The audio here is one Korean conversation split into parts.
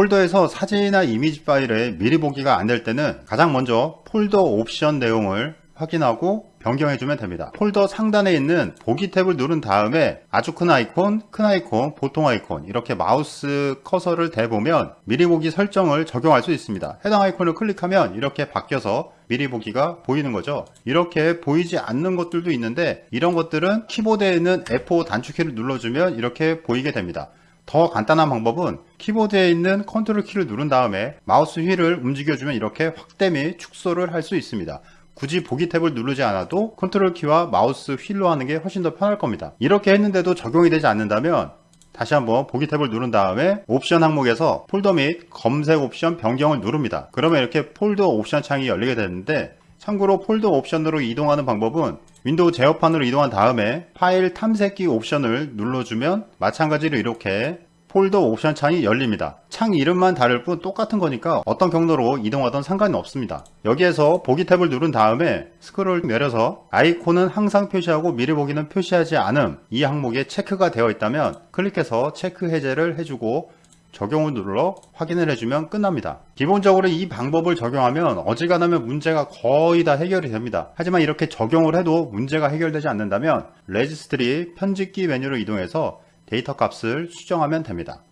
폴더에서 사진이나 이미지 파일에 미리 보기가 안 될 때는 가장 먼저 폴더 옵션 내용을 확인하고 변경해 주면 됩니다. 폴더 상단에 있는 보기 탭을 누른 다음에 아주 큰 아이콘, 큰 아이콘, 보통 아이콘 이렇게 마우스 커서를 대보면 미리 보기 설정을 적용할 수 있습니다. 해당 아이콘을 클릭하면 이렇게 바뀌어서 미리 보기가 보이는 거죠. 이렇게 보이지 않는 것들도 있는데 이런 것들은 키보드에 있는 F5 단축키를 눌러주면 이렇게 보이게 됩니다. 더 간단한 방법은 키보드에 있는 컨트롤 키를 누른 다음에 마우스 휠을 움직여주면 이렇게 확대 및 축소를 할 수 있습니다. 굳이 보기 탭을 누르지 않아도 컨트롤 키와 마우스 휠로 하는 게 훨씬 더 편할 겁니다. 이렇게 했는데도 적용이 되지 않는다면 다시 한번 보기 탭을 누른 다음에 옵션 항목에서 폴더 및 검색 옵션 변경을 누릅니다. 그러면 이렇게 폴더 옵션 창이 열리게 되는데 참고로 폴더 옵션으로 이동하는 방법은 윈도우 제어판으로 이동한 다음에 파일 탐색기 옵션을 눌러주면 마찬가지로 이렇게 폴더 옵션 창이 열립니다. 창 이름만 다를 뿐 똑같은 거니까 어떤 경로로 이동하던 상관이 없습니다. 여기에서 보기 탭을 누른 다음에 스크롤 내려서 아이콘은 항상 표시하고 미리 보기는 표시하지 않음 이 항목에 체크가 되어 있다면 클릭해서 체크 해제를 해주고 적용을 눌러 확인을 해주면 끝납니다. 기본적으로 이 방법을 적용하면 어지간하면 문제가 거의 다 해결이 됩니다. 하지만 이렇게 적용을 해도 문제가 해결되지 않는다면 레지스트리 편집기 메뉴로 이동해서 데이터 값을 수정하면 됩니다.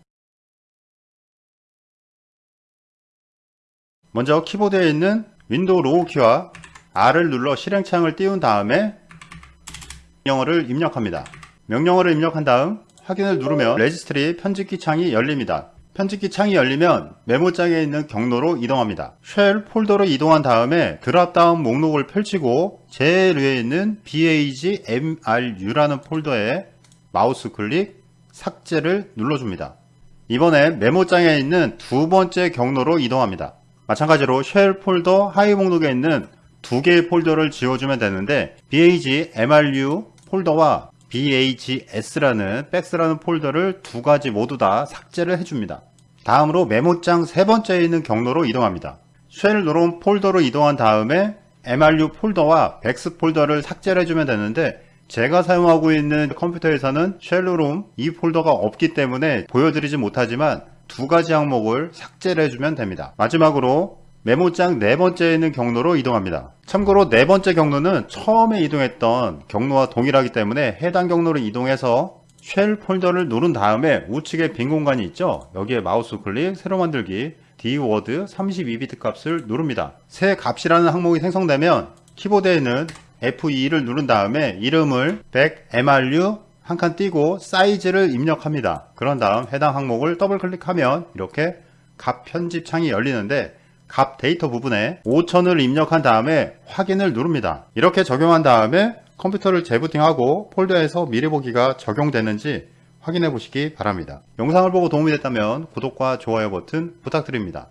먼저 키보드에 있는 윈도우 로고 키와 R을 눌러 실행창을 띄운 다음에 명령어를 입력합니다. 명령어를 입력한 다음 확인을 누르면 레지스트리 편집기 창이 열립니다. 편집기 창이 열리면 메모장에 있는 경로로 이동합니다. Shell 폴더로 이동한 다음에 dropdown 목록을 펼치고 제일 위에 있는 BAGMRU라는 폴더에 마우스 클릭 삭제를 눌러줍니다. 이번에 메모장에 있는 두 번째 경로로 이동합니다. 마찬가지로 Shell 폴더 하위 목록에 있는 두 개의 폴더를 지워주면 되는데 BAGMRU 폴더와 BAGS라는 Bags라는 폴더를 두 가지 모두 다 삭제를 해줍니다. 다음으로 메모장 세 번째에 있는 경로로 이동합니다. ShellNoRoam 폴더로 이동한 다음에 MRU 폴더와 Bags 폴더를 삭제를 해주면 되는데 제가 사용하고 있는 컴퓨터에서는 ShellNoRoam 이 폴더가 없기 때문에 보여드리지 못하지만 두 가지 항목을 삭제를 해주면 됩니다. 마지막으로 메모장 네 번째에 있는 경로로 이동합니다. 참고로 네 번째 경로는 처음에 이동했던 경로와 동일하기 때문에 해당 경로로 이동해서 Shell 폴더를 누른 다음에 우측에 빈 공간이 있죠. 여기에 마우스 클릭, 새로 만들기, dword 32비트 값을 누릅니다. 새 값이라는 항목이 생성되면 키보드에 있는 F2를 누른 다음에 이름을 BagMRU 한 칸 띄고 Size를 입력합니다. 그런 다음 해당 항목을 더블 클릭하면 이렇게 값 편집 창이 열리는데 값 데이터 부분에 5000을 입력한 다음에 확인을 누릅니다. 이렇게 적용한 다음에 컴퓨터를 재부팅하고 폴더에서 미리 보기가 적용되는지 확인해 보시기 바랍니다. 영상을 보고 도움이 됐다면 구독과 좋아요 버튼 부탁드립니다.